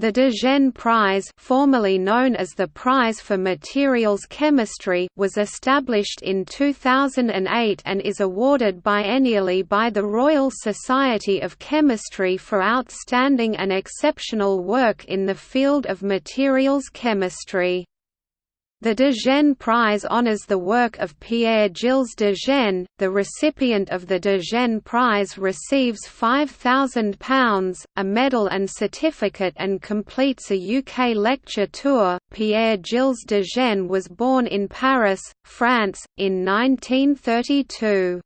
The de Gennes Prize formerly known as the Prize for Materials Chemistry was established in 2008 and is awarded biennially by the Royal Society of Chemistry for outstanding and exceptional work in the field of materials chemistry. The de Gennes Prize honors the work of Pierre-Gilles de Gennes. The recipient of the de Gennes Prize receives £5,000, a medal and certificate and completes a UK lecture tour. Pierre-Gilles de Gennes was born in Paris, France, in 1932.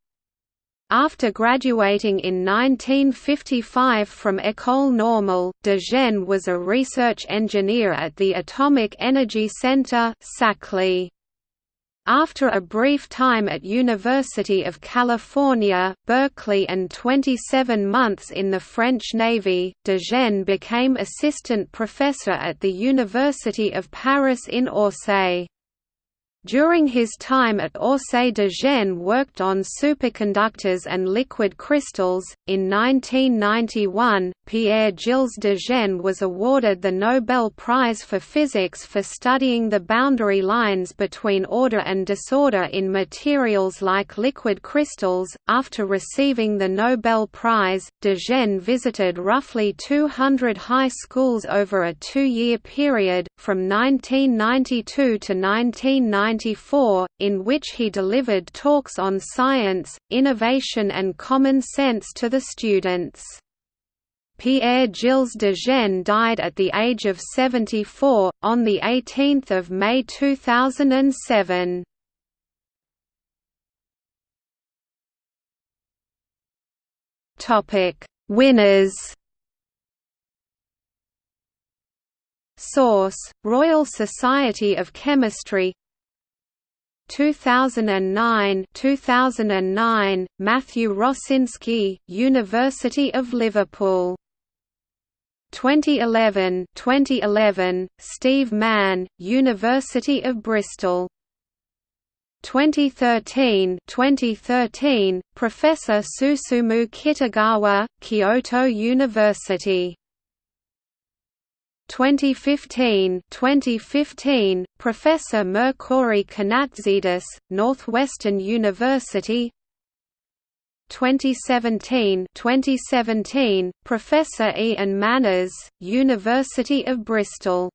After graduating in 1955 from École Normale, de Gennes was a research engineer at the Atomic Energy Center Saclay. After a brief time at University of California, Berkeley and 27 months in the French Navy, de Gennes became assistant professor at the University of Paris in Orsay. During his time at Orsay de Gennes worked on superconductors and liquid crystals. In 1991, Pierre-Gilles de Gennes was awarded the Nobel Prize for Physics for studying the boundary lines between order and disorder in materials like liquid crystals. After receiving the Nobel Prize, de Gennes visited roughly 200 high schools over a two-year period, from 1992 to 1990 1994, in which he delivered talks on science, innovation and common sense to the students. Pierre-Gilles de Gennes died at the age of 74, on 18 May 2007. Winners Source: Royal Society of Chemistry 2009 2009 Matthew Rosseinsky University of Liverpool. 2011 2011 Steve Mann University of Bristol. 2013 2013 Professor Susumu Kitagawa Kyoto University 2015 2015 Professor Mercouri Kanatzidis Northwestern University. 2017 2017 Professor Ian Manners University of Bristol